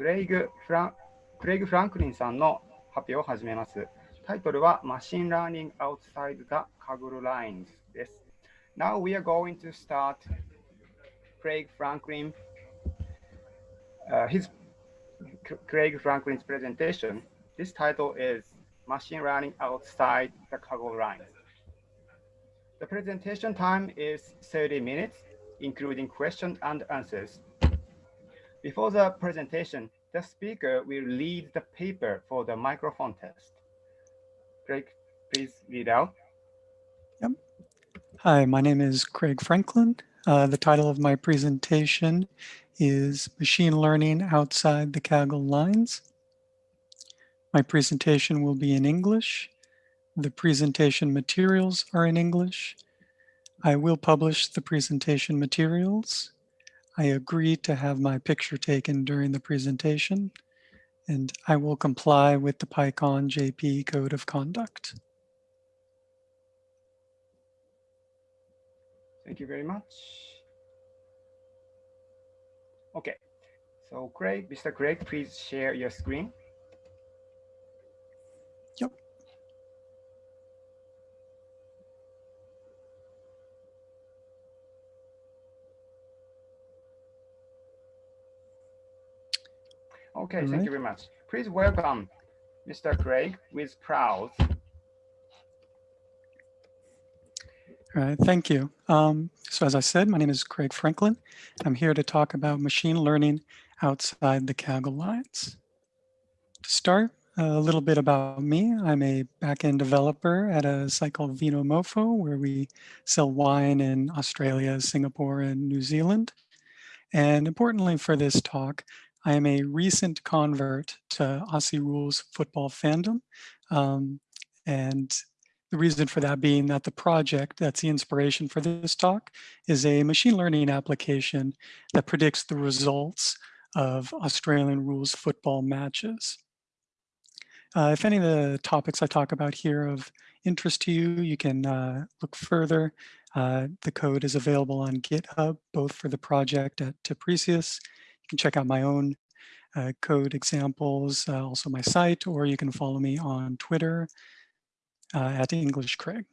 クレイグ・フランクレイグ・フランクリンさんの発表を始めます。タイトルは Machine Learning Outside the Kaggle Lines です。Now we are going to start Craig Franklin, uh, his Craig Franklin's presentation. This title is Machine Learning Outside the Kaggle Lines. The presentation time is 30 minutes, including questions and answers. Before the presentation, the speaker will read the paper for the microphone test. Craig, please read out. Yep. Hi, my name is Craig Franklin. Uh, the title of my presentation is Machine Learning Outside the Kaggle Lines. My presentation will be in English. The presentation materials are in English. I will publish the presentation materials. I agree to have my picture taken during the presentation, and I will comply with the PyCon JP Code of Conduct. Thank you very much. Okay, so Craig, Mr. Craig, please share your screen. Okay, All thank right. you very much. Please welcome Mr. Craig with proud. All right, thank you. Um, so as I said, my name is Craig Franklin. I'm here to talk about machine learning outside the Kaggle lines. To start, a little bit about me. I'm a backend developer at a site called Vinomofo, where we sell wine in Australia, Singapore, and New Zealand. And importantly for this talk, I am a recent convert to Aussie Rules football fandom. Um, and the reason for that being that the project that's the inspiration for this talk is a machine learning application that predicts the results of Australian rules football matches. Uh, if any of the topics I talk about here of interest to you, you can uh, look further. Uh, the code is available on GitHub, both for the project at Tipresias can check out my own uh, code examples, uh, also my site, or you can follow me on Twitter uh, at English Craig.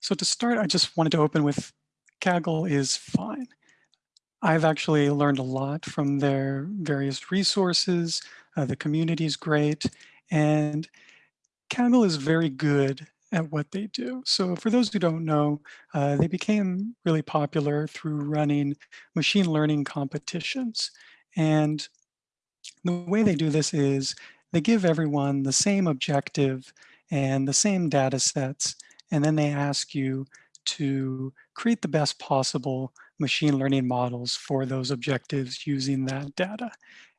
So to start, I just wanted to open with Kaggle is fine. I've actually learned a lot from their various resources. Uh, the community is great. And Kaggle is very good at what they do. So for those who don't know, uh, they became really popular through running machine learning competitions. And the way they do this is they give everyone the same objective and the same data sets, and then they ask you to create the best possible machine learning models for those objectives using that data.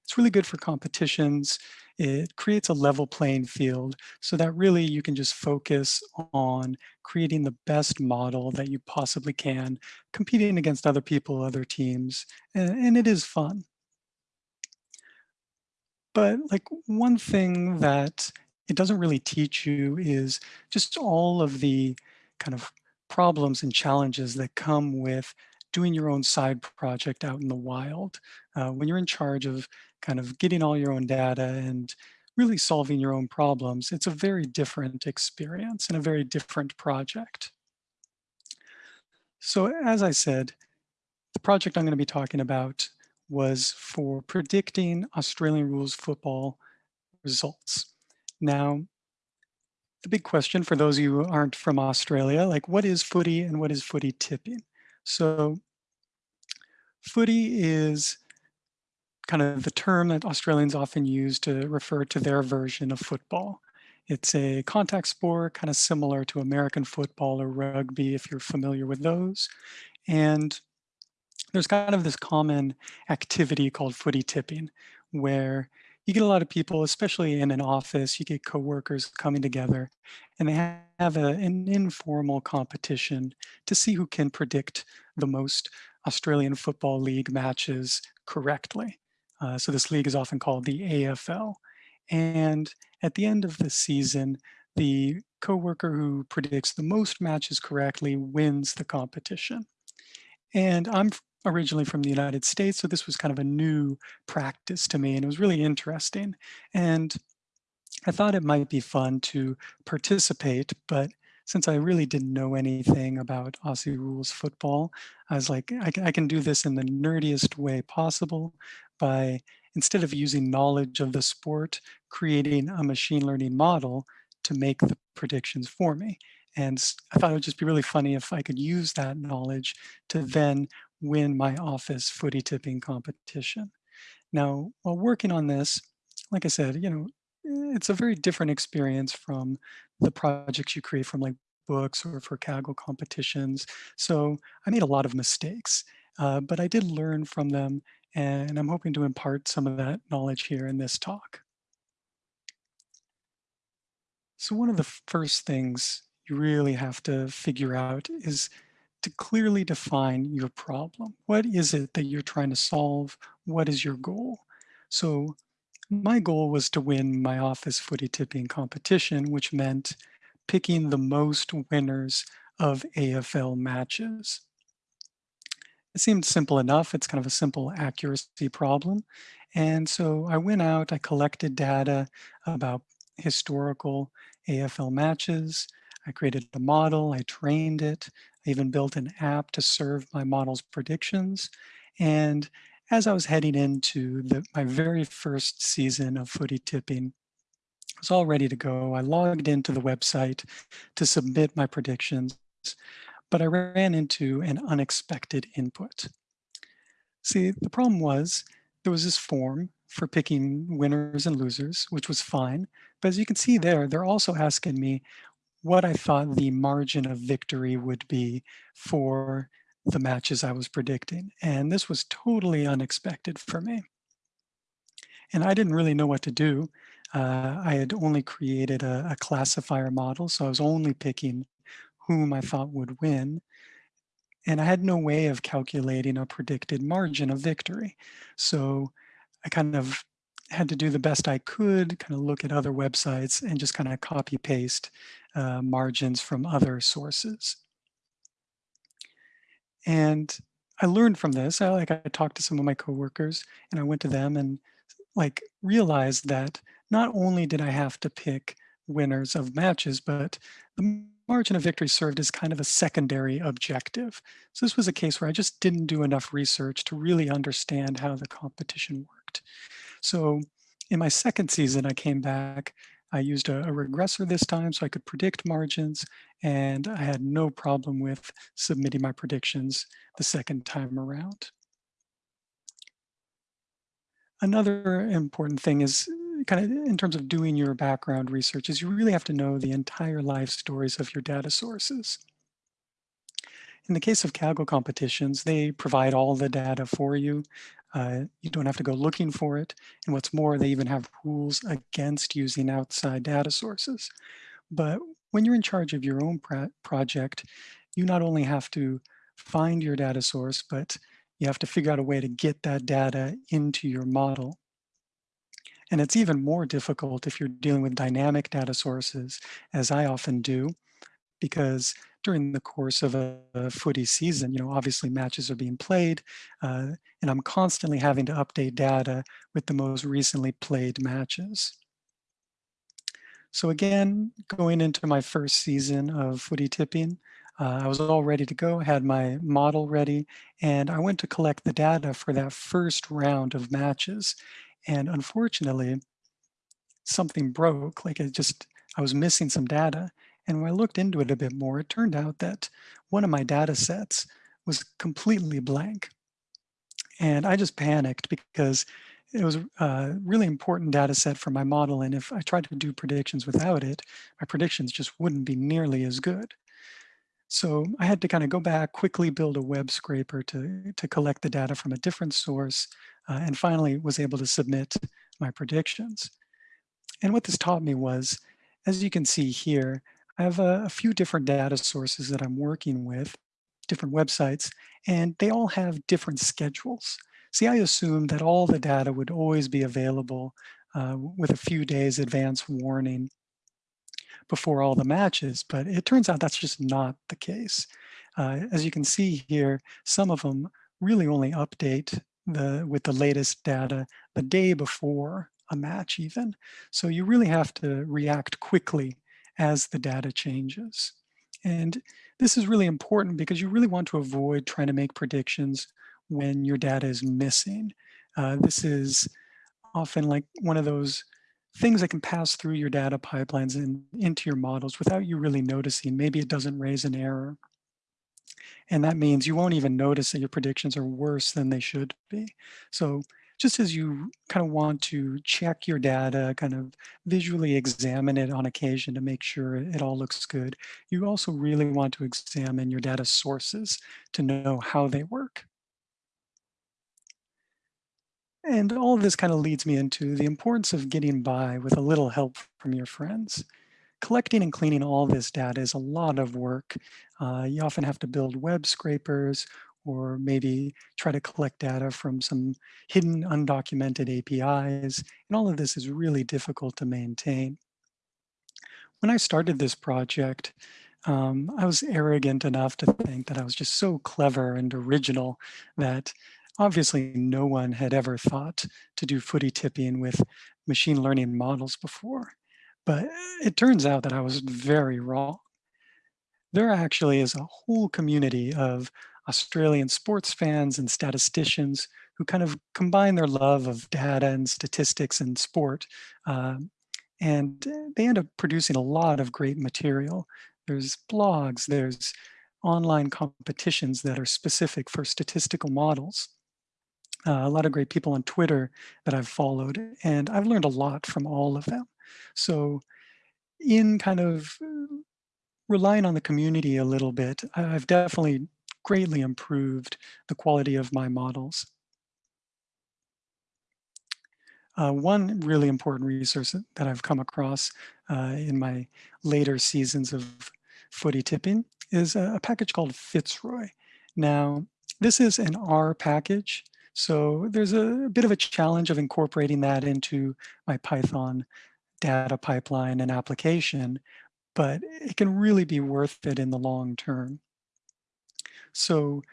It's really good for competitions it creates a level playing field so that really you can just focus on creating the best model that you possibly can, competing against other people, other teams, and, and it is fun. But like one thing that it doesn't really teach you is just all of the kind of problems and challenges that come with doing your own side project out in the wild. Uh, when you're in charge of kind of getting all your own data and really solving your own problems, it's a very different experience and a very different project. So as I said, the project I'm going to be talking about was for predicting Australian rules football results. Now, the big question for those of you who aren't from Australia, like what is footy and what is footy tipping? So footy is kind of the term that Australians often use to refer to their version of football. It's a contact sport, kind of similar to American football or rugby, if you're familiar with those. And there's kind of this common activity called footy tipping, where you get a lot of people, especially in an office, you get coworkers coming together and they have a, an informal competition to see who can predict the most Australian Football League matches correctly. Uh, so this league is often called the AFL. And at the end of the season, the coworker who predicts the most matches correctly wins the competition. And I'm originally from the United States, so this was kind of a new practice to me, and it was really interesting. And I thought it might be fun to participate, but since I really didn't know anything about Aussie rules football, I was like, I, I can do this in the nerdiest way possible by, instead of using knowledge of the sport, creating a machine learning model to make the predictions for me. And I thought it would just be really funny if I could use that knowledge to then win my office footy tipping competition. Now, while working on this, like I said, you know, it's a very different experience from the projects you create from like books or for Kaggle competitions. So I made a lot of mistakes, uh, but I did learn from them and I'm hoping to impart some of that knowledge here in this talk. So one of the first things you really have to figure out is to clearly define your problem. What is it that you're trying to solve? What is your goal? So my goal was to win my office footy tipping competition, which meant picking the most winners of AFL matches. It seemed simple enough. It's kind of a simple accuracy problem. And so I went out, I collected data about historical AFL matches. I created a model, I trained it, I even built an app to serve my model's predictions. And as I was heading into the, my very first season of footy tipping, I was all ready to go. I logged into the website to submit my predictions, but I ran into an unexpected input. See, the problem was there was this form for picking winners and losers, which was fine. But as you can see there, they're also asking me what I thought the margin of victory would be for the matches I was predicting. And this was totally unexpected for me. And I didn't really know what to do. Uh, I had only created a, a classifier model, so I was only picking whom I thought would win. And I had no way of calculating a predicted margin of victory. So I kind of had to do the best I could, kind of look at other websites and just kind of copy paste uh, margins from other sources. And I learned from this. I like I talked to some of my coworkers and I went to them and like realized that not only did I have to pick winners of matches, but the margin of victory served as kind of a secondary objective. So this was a case where I just didn't do enough research to really understand how the competition worked. So in my second season, I came back I used a, a, regressor this time so I could predict margins and I had no problem with submitting my predictions the second time around. Another important thing is kind of in terms of doing your background research is you really have to know the entire life stories of your data sources. In the case of Kaggle competitions, they provide all the data for you. Uh, you don't have to go looking for it. And what's more, they even have rules against using outside data sources. But when you're in charge of your own project, you not only have to find your data source, but you have to figure out a way to get that data into your model. And it's even more difficult if you're dealing with dynamic data sources, as I often do, because during the course of a, a footy season, you know, obviously matches are being played, uh, and I'm constantly having to update data with the most recently played matches. So again, going into my first season of footy tipping, uh, I was all ready to go, had my model ready, and I went to collect the data for that first round of matches. And unfortunately, something broke, like it just, I was missing some data. And when I looked into it a bit more, it turned out that one of my data sets was completely blank. And I just panicked because it was a really important data set for my model. And if I tried to do predictions without it, my predictions just wouldn't be nearly as good. So I had to kind of go back, quickly build a web scraper to, to collect the data from a different source, uh, and finally was able to submit my predictions. And what this taught me was, as you can see here, I have a, a few different data sources that I'm working with, different websites, and they all have different schedules. See, I assumed that all the data would always be available uh, with a few days advance warning before all the matches, but it turns out that's just not the case. Uh, as you can see here, some of them really only update the with the latest data the day before a match even. So you really have to react quickly as the data changes. And this is really important because you really want to avoid trying to make predictions when your data is missing. Uh, this is often like one of those things that can pass through your data pipelines and into your models without you really noticing. Maybe it doesn't raise an error. And that means you won't even notice that your predictions are worse than they should be. So just as you kind of want to check your data, kind of visually examine it on occasion to make sure it all looks good, you also really want to examine your data sources to know how they work. And all of this kind of leads me into the importance of getting by with a little help from your friends. Collecting and cleaning all this data is a lot of work. Uh, you often have to build web scrapers or maybe try to collect data from some hidden undocumented APIs. And all of this is really difficult to maintain. When I started this project, um, I was arrogant enough to think that I was just so clever and original that obviously no one had ever thought to do footy tipping with machine learning models before. But it turns out that I was very wrong. There actually is a whole community of Australian sports fans and statisticians who kind of combine their love of data and statistics and sport. Uh, and they end up producing a lot of great material. There's blogs, there's online competitions that are specific for statistical models uh, a lot of great people on Twitter that I've followed, and I've learned a lot from all of them. So in kind of uh, relying on the community a little bit, I've definitely greatly improved the quality of my models. Uh, one really important resource that I've come across uh, in my later seasons of footy tipping is a, a package called Fitzroy. Now, this is an R package so there's a bit of a challenge of incorporating that into my Python data pipeline and application, but it can really be worth it in the long term. So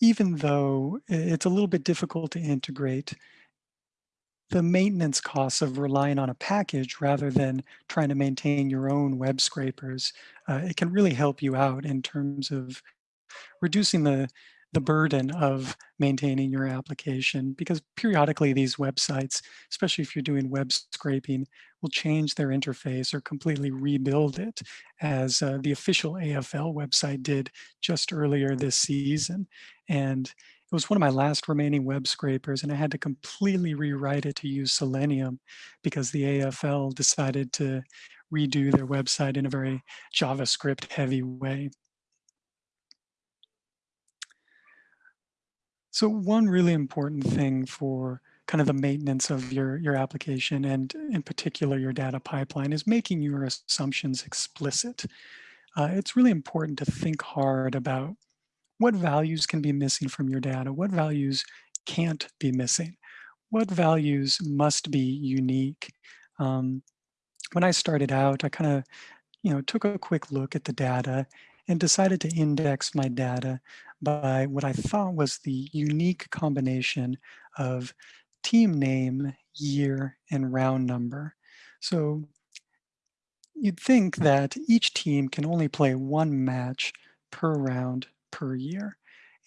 even though it's a little bit difficult to integrate, the maintenance costs of relying on a package rather than trying to maintain your own web scrapers, uh, it can really help you out in terms of reducing the the burden of maintaining your application because periodically these websites, especially if you're doing web scraping, will change their interface or completely rebuild it as uh, the official AFL website did just earlier this season. And it was one of my last remaining web scrapers and I had to completely rewrite it to use Selenium because the AFL decided to redo their website in a very JavaScript heavy way. So one really important thing for kind of the maintenance of your, your application and in particular your data pipeline is making your assumptions explicit. Uh, it's really important to think hard about what values can be missing from your data, what values can't be missing, what values must be unique. Um, when I started out, I kind of you know, took a quick look at the data and decided to index my data by what I thought was the unique combination of team name, year, and round number. So you'd think that each team can only play one match per round per year.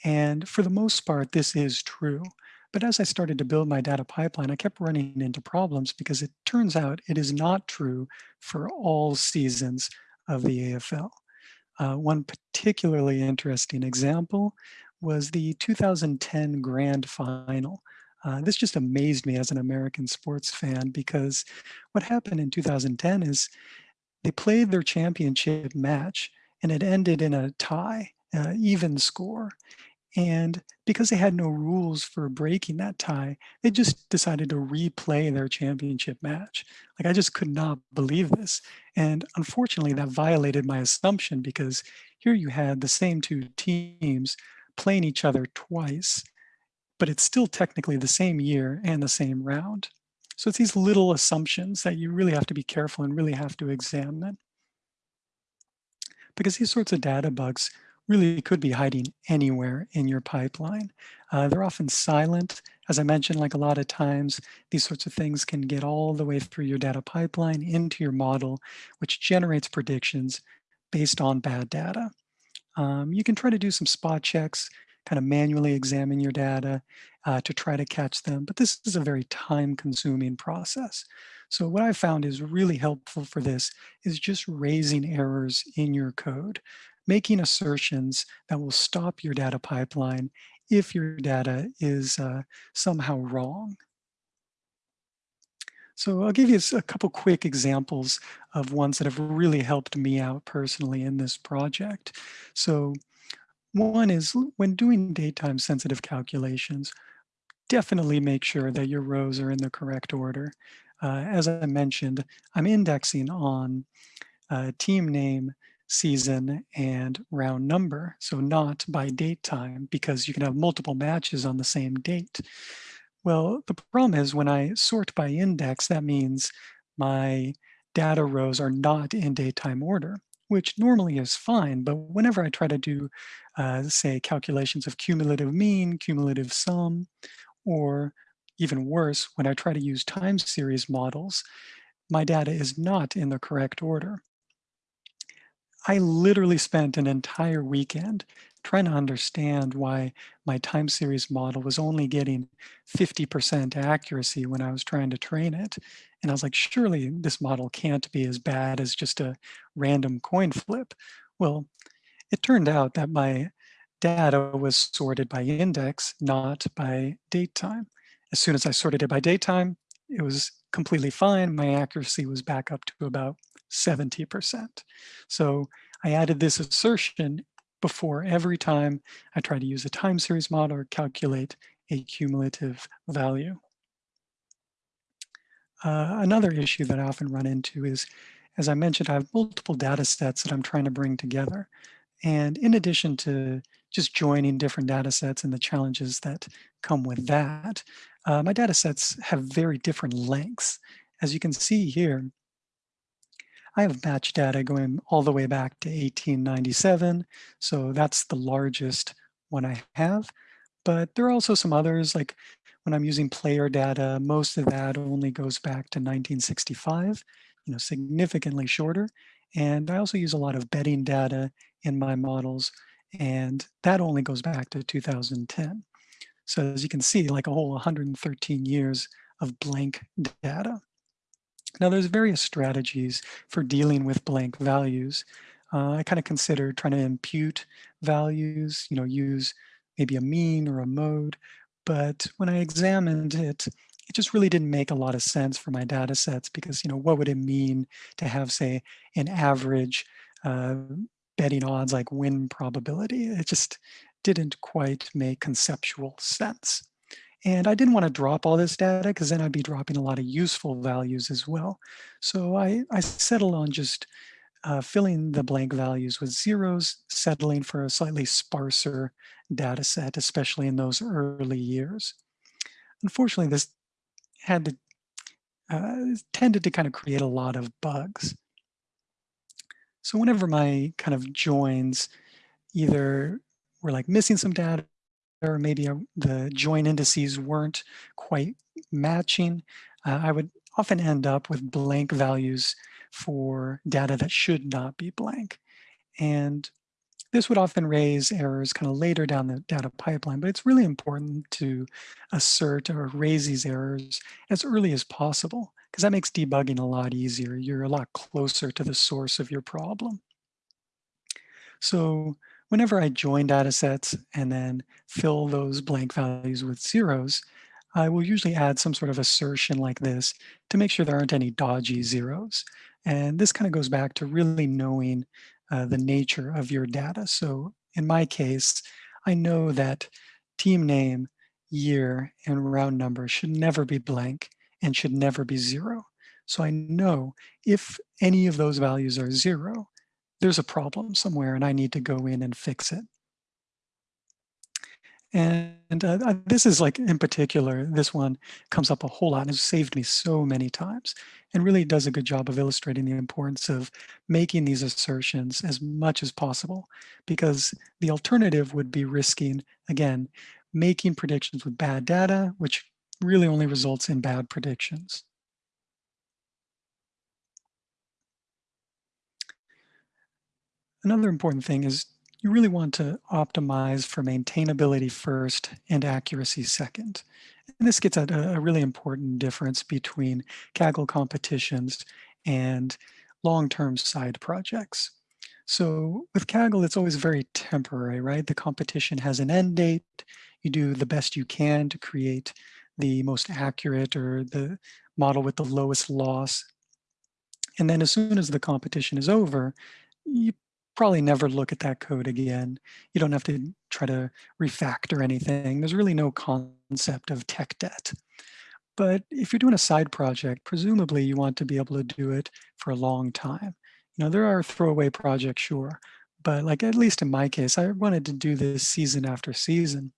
And for the most part, this is true. But as I started to build my data pipeline, I kept running into problems because it turns out it is not true for all seasons of the AFL. Uh, one particularly interesting example was the 2010 Grand Final. Uh, this just amazed me as an American sports fan because what happened in 2010 is they played their championship match and it ended in a tie, uh, even score. And because they had no rules for breaking that tie, they just decided to replay their championship match. Like I just could not believe this. And unfortunately that violated my assumption because here you had the same two teams playing each other twice, but it's still technically the same year and the same round. So it's these little assumptions that you really have to be careful and really have to examine. Because these sorts of data bugs really could be hiding anywhere in your pipeline. Uh, they're often silent. As I mentioned, like a lot of times, these sorts of things can get all the way through your data pipeline into your model, which generates predictions based on bad data. Um, you can try to do some spot checks, kind of manually examine your data uh, to try to catch them, but this is a very time consuming process. So what I found is really helpful for this is just raising errors in your code, making assertions that will stop your data pipeline if your data is uh, somehow wrong. So I'll give you a couple quick examples of ones that have really helped me out personally in this project. So one is when doing datetime sensitive calculations, definitely make sure that your rows are in the correct order. Uh, as I mentioned, I'm indexing on uh, team name, season, and round number. So not by date time because you can have multiple matches on the same date. Well, the problem is when I sort by index, that means my data rows are not in datetime order, which normally is fine. But whenever I try to do, uh, say, calculations of cumulative mean, cumulative sum, or even worse, when I try to use time series models, my data is not in the correct order. I literally spent an entire weekend trying to understand why my time series model was only getting 50% accuracy when I was trying to train it. And I was like, surely this model can't be as bad as just a random coin flip. Well, it turned out that my data was sorted by index, not by date time. As soon as I sorted it by date time, it was completely fine. My accuracy was back up to about 70%. So I added this assertion before every time I try to use a time series model or calculate a cumulative value. Uh, another issue that I often run into is, as I mentioned, I have multiple data sets that I'm trying to bring together. And in addition to just joining different data sets and the challenges that come with that, uh, my data sets have very different lengths. As you can see here, I have batch data going all the way back to 1897. So that's the largest one I have. But there are also some others, like when I'm using player data, most of that only goes back to 1965, you know, significantly shorter. And I also use a lot of betting data in my models, and that only goes back to 2010. So as you can see, like a whole 113 years of blank data. Now there's various strategies for dealing with blank values. Uh, I kind of consider trying to impute values, you know, use maybe a mean or a mode. But when I examined it, it just really didn't make a lot of sense for my data sets because, you know, what would it mean to have, say, an average uh, betting odds like win probability? It just didn't quite make conceptual sense. And I didn't want to drop all this data because then I'd be dropping a lot of useful values as well. So I, I settled on just uh, filling the blank values with zeros, settling for a slightly sparser data set, especially in those early years. Unfortunately, this had to, uh, tended to kind of create a lot of bugs. So whenever my kind of joins either were like missing some data or maybe the join indices weren't quite matching, uh, I would often end up with blank values for data that should not be blank. And this would often raise errors kind of later down the data pipeline, but it's really important to assert or raise these errors as early as possible because that makes debugging a lot easier. You're a lot closer to the source of your problem. So whenever I join data sets and then fill those blank values with zeros, I will usually add some sort of assertion like this to make sure there aren't any dodgy zeros. And this kind of goes back to really knowing uh, the nature of your data. So in my case, I know that team name, year, and round number should never be blank and should never be zero. So I know if any of those values are zero, there's a problem somewhere and I need to go in and fix it. And uh, this is like in particular, this one comes up a whole lot and has saved me so many times and really does a good job of illustrating the importance of making these assertions as much as possible because the alternative would be risking, again, making predictions with bad data, which really only results in bad predictions. Another important thing is you really want to optimize for maintainability first and accuracy second. And this gets at a, really important difference between Kaggle competitions and long-term side projects. So with Kaggle, it's always very temporary, right? The competition has an end date. You do the best you can to create the most accurate or the model with the lowest loss. And then as soon as the competition is over, you probably never look at that code again. You don't have to try to refactor anything. There's really no concept of tech debt. But if you're doing a side project, presumably you want to be able to do it for a long time. You know, there are throwaway projects, sure, but like at least in my case, I wanted to do this season after season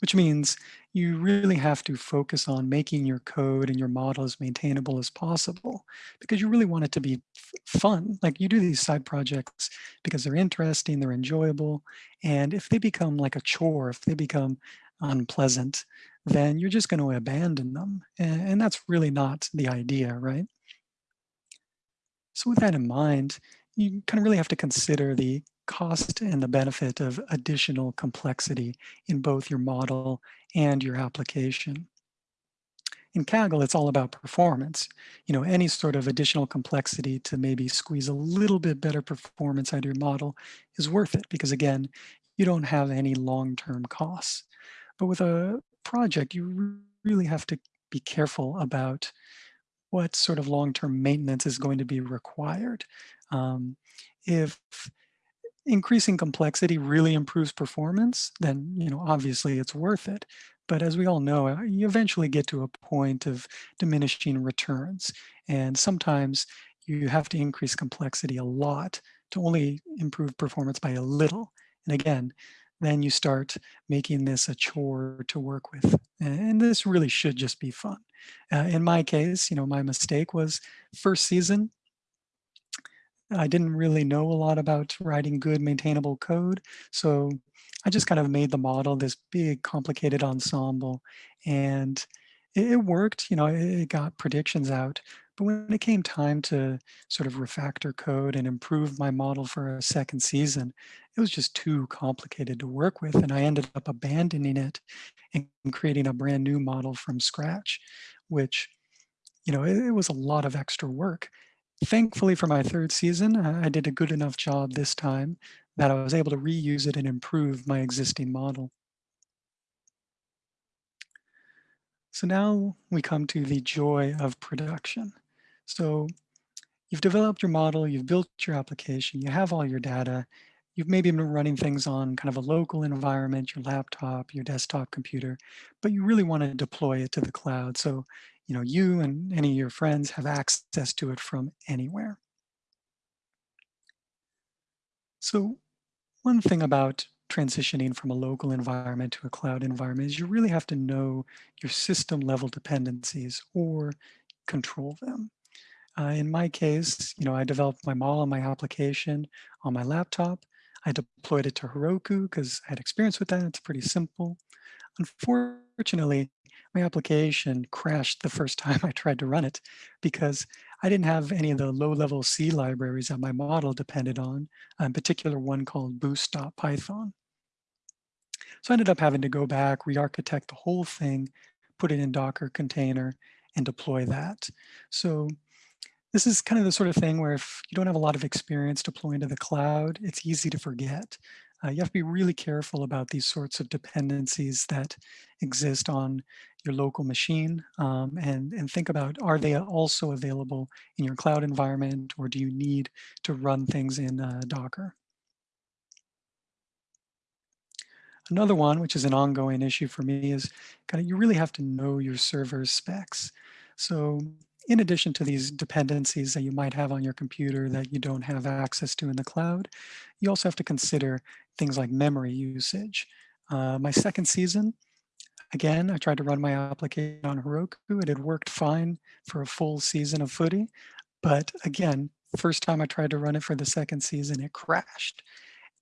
which means you really have to focus on making your code and your model as maintainable as possible because you really want it to be fun. Like you do these side projects because they're interesting, they're enjoyable. And if they become like a chore, if they become unpleasant, then you're just going to abandon them. And, and that's really not the idea, right? So with that in mind, you kind of really have to consider the cost and the benefit of additional complexity in both your model and your application. In Kaggle, it's all about performance. You know, any sort of additional complexity to maybe squeeze a little bit better performance out of your model is worth it because again, you don't have any long-term costs. But with a project, you really have to be careful about what sort of long-term maintenance is going to be required. Um, if increasing complexity really improves performance, then you know obviously it's worth it. But as we all know, uh, you eventually get to a point of diminishing returns. And sometimes you have to increase complexity a lot to only improve performance by a little. And again, then you start making this a chore to work with. And this really should just be fun. Uh, in my case, you know, my mistake was first season, I didn't really know a lot about writing good maintainable code. So I just kind of made the model this big complicated ensemble and it, it worked, you know, it, it got predictions out. But when it came time to sort of refactor code and improve my model for a second season, it was just too complicated to work with. And I ended up abandoning it and creating a brand new model from scratch, which, you know, it, it was a lot of extra work. Thankfully for my third season, I did a good enough job this time that I was able to reuse it and improve my existing model. So now we come to the joy of production. So you've developed your model, you've built your application, you have all your data, you've maybe been running things on kind of a local environment, your laptop, your desktop computer, but you really want to deploy it to the cloud. So you know, you and any of your friends have access to it from anywhere. So one thing about transitioning from a local environment to a cloud environment is you really have to know your system level dependencies or control them. Uh, in my case, you know, I developed my model and my application on my laptop. I deployed it to Heroku because I had experience with that. It's pretty simple. Unfortunately, my application crashed the first time I tried to run it because I didn't have any of the low-level C libraries that my model depended on, in particular one called boost.python. So I ended up having to go back, re-architect the whole thing, put it in Docker container, and deploy that. So this is kind of the sort of thing where if you don't have a lot of experience deploying to the cloud, it's easy to forget. Uh, you have to be really careful about these sorts of dependencies that exist on your local machine um, and, and think about, are they also available in your cloud environment or do you need to run things in uh, Docker? Another one, which is an ongoing issue for me, is kind of you really have to know your server specs. So in addition to these dependencies that you might have on your computer that you don't have access to in the cloud, you also have to consider things like memory usage. Uh, my second season, again, I tried to run my application on Heroku. It had worked fine for a full season of footy. But again, first time I tried to run it for the second season, it crashed.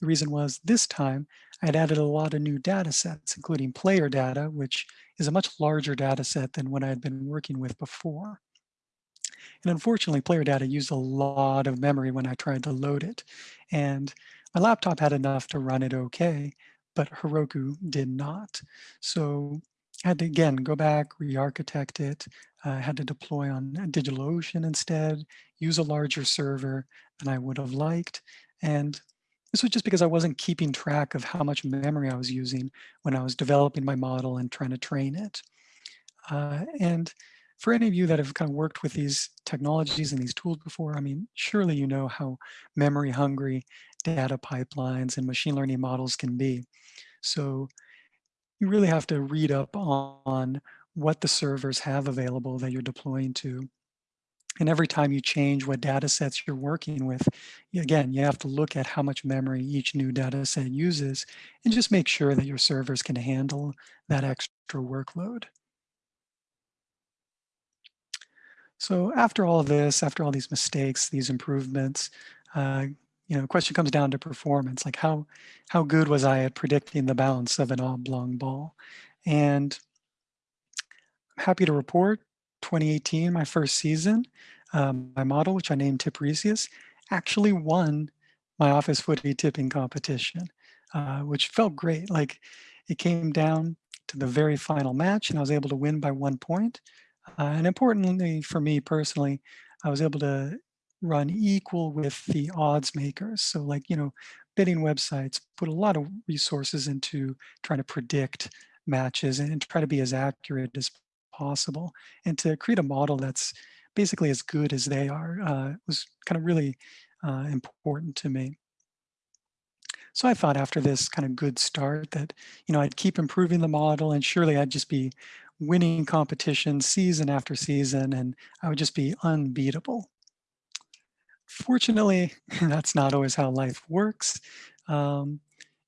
The reason was this time I had added a lot of new data sets, including player data, which is a much larger data set than what I had been working with before. And unfortunately, player data used a lot of memory when I tried to load it. And my laptop had enough to run it okay, but Heroku did not. So I had to, again, go back, re-architect it. I uh, had to deploy on DigitalOcean instead, use a larger server than I would have liked. And this was just because I wasn't keeping track of how much memory I was using when I was developing my model and trying to train it. Uh, and for any of you that have kind of worked with these technologies and these tools before, I mean, surely you know how memory hungry data pipelines and machine learning models can be. So you really have to read up on what the servers have available that you're deploying to. And every time you change what data sets you're working with, again, you have to look at how much memory each new data set uses and just make sure that your servers can handle that extra workload. So after all of this, after all these mistakes, these improvements, uh, you know, the question comes down to performance, like how, how good was I at predicting the bounce of an oblong ball? And I'm happy to report 2018, my first season, um, my model, which I named Tipresias, actually won my office footy tipping competition, uh, which felt great. Like it came down to the very final match and I was able to win by one point. Uh, and importantly for me personally, I was able to run equal with the odds makers. So like, you know, betting websites put a lot of resources into trying to predict matches and try to be as accurate as possible. And to create a model that's basically as good as they are uh, was kind of really uh, important to me. So I thought after this kind of good start that, you know, I'd keep improving the model and surely I'd just be winning competition season after season and I would just be unbeatable. Fortunately, that's not always how life works. Um,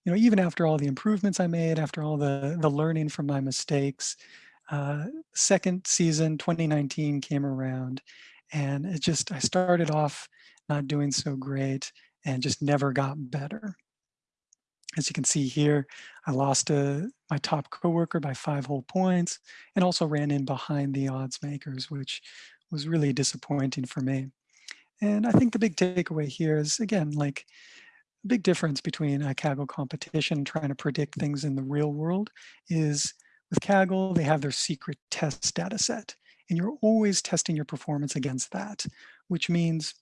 you know, even after all the improvements I made, after all the, the learning from my mistakes, uh, second season, 2019 came around and it just, I started off not doing so great and just never got better. As you can see here, I lost uh, my top coworker by five whole points and also ran in behind the odds makers, which was really disappointing for me. And I think the big takeaway here is, again, like a big difference between a Kaggle competition trying to predict things in the real world is with Kaggle, they have their secret test data set, and you're always testing your performance against that, which means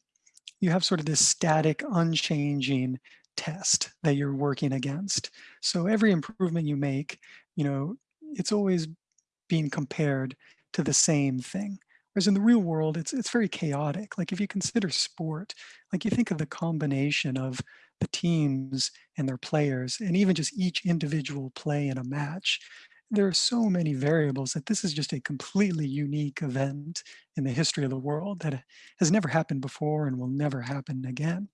you have sort of this static, unchanging test that you're working against. So every improvement you make, you know, it's always being compared to the same thing. Whereas in the real world, it's it's very chaotic. Like if you consider sport, like you think of the combination of the teams and their players, and even just each individual play in a match, there are so many variables that this is just a completely unique event in the history of the world that has never happened before and will never happen again.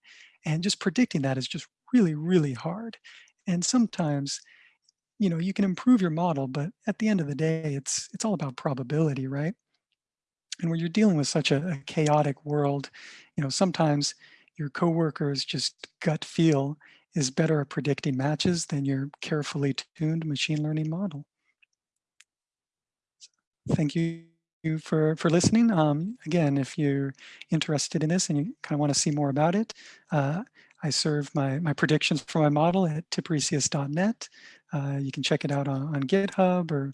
And just predicting that is just really, really hard. And sometimes, you know, you can improve your model, but at the end of the day, it's it's all about probability, right? And when you're dealing with such a, a chaotic world, you know, sometimes your coworkers just gut feel is better at predicting matches than your carefully tuned machine learning model. Thank you for, for listening. Um, again, if you're interested in this and you kind of want to see more about it, uh, I serve my, my predictions for my model at tipresias.net. Uh, you can check it out on, on GitHub or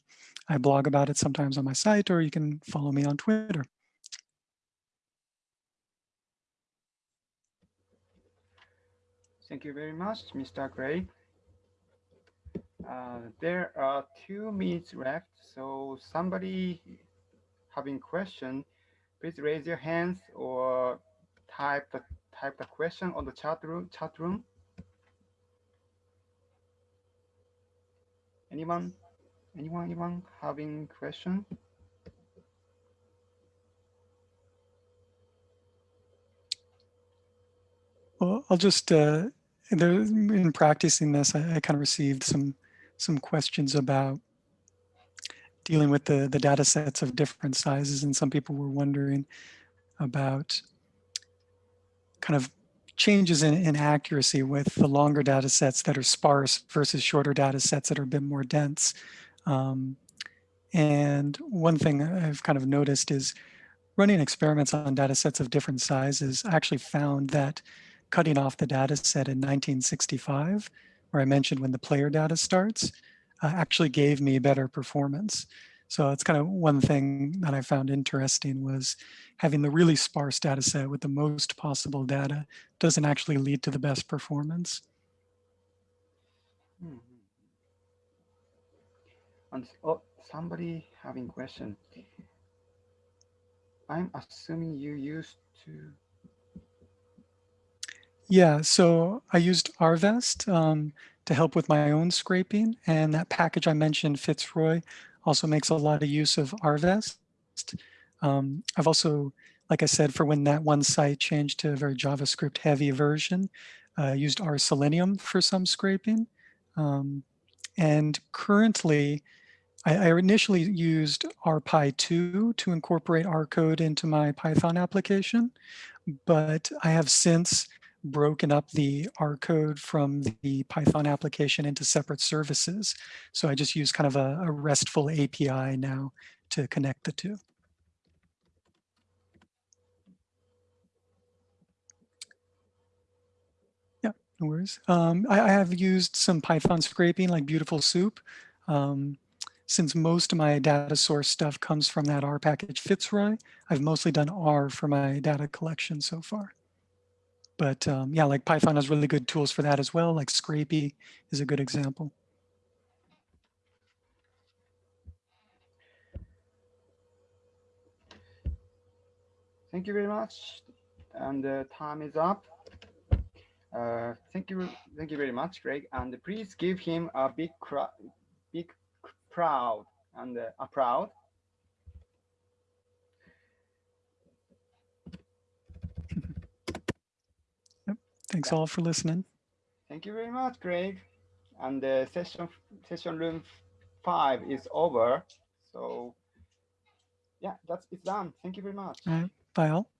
I blog about it sometimes on my site, or you can follow me on Twitter. Thank you very much, Mr. Gray. Uh, there are two minutes left, so somebody having question, please raise your hands or type the type the question on the chat room. Chat room. Anyone? Anyone? Anyone having question? Well, I'll just uh, in practicing this, I, I kind of received some some questions about dealing with the, the data sets of different sizes. And some people were wondering about kind of changes in, in accuracy with the longer data sets that are sparse versus shorter data sets that are a bit more dense. Um, and one thing I've kind of noticed is running experiments on data sets of different sizes I actually found that cutting off the data set in 1965, where I mentioned when the player data starts, uh, actually gave me better performance. So it's kind of one thing that I found interesting was having the really sparse data set with the most possible data doesn't actually lead to the best performance. Mhm. And oh, somebody having question. I'm assuming you used to. Yeah, so I used rvest um, to help with my own scraping. And that package I mentioned, Fitzroy, also makes a lot of use of rvest. Um, I've also, like I said, for when that one site changed to a very JavaScript heavy version, uh, used R Selenium for some scraping. Um, and currently, I, I initially used RPy2 to incorporate R code into my Python application, but I have since broken up the R code from the Python application into separate services. So I just use kind of a, a RESTful API now to connect the two. Yeah, no worries. Um, I, I, have used some Python scraping like Beautiful Soup. Um, since most of my data source stuff comes from that R package Fitzroy, I've mostly done R for my data collection so far. But um, yeah, like Python has really good tools for that as well, like Scrapy is a good example. Thank you very much. And the time is up. Uh, thank you, thank you very much, Greg. And please give him a big, big proud and uh, a proud. Thanks all for listening. Thank you very much, Greg. And the session session room five is over. So yeah, that's it's done. Thank you very much. All right. Bye all.